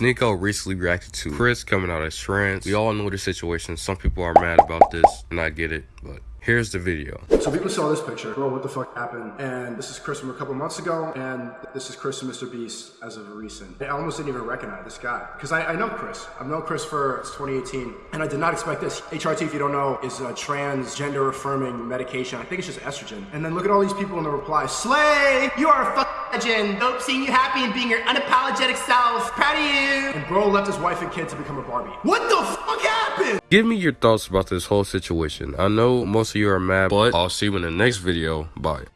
Sneako recently reacted to Chris coming out as trans. We all know the situation. Some people are mad about this, and I get it, but Here's the video. So people saw this picture. Bro, what the fuck happened? And this is Chris from a couple months ago, and this is Chris from Mr. Beast as of recent. I almost didn't even recognize this guy because I, I, know Chris. I've known Chris for 2018, and I did not expect this. HRT, if you don't know, is a transgender affirming medication. I think it's just estrogen. And then look at all these people in the reply. Slay! You are a fuck legend. Hope seeing you happy and being your unapologetic self. Proud of you. And bro left his wife and kid to become a Barbie. What the fuck happened? Give me your thoughts about this whole situation. I know most of you are mad, but I'll see you in the next video. Bye.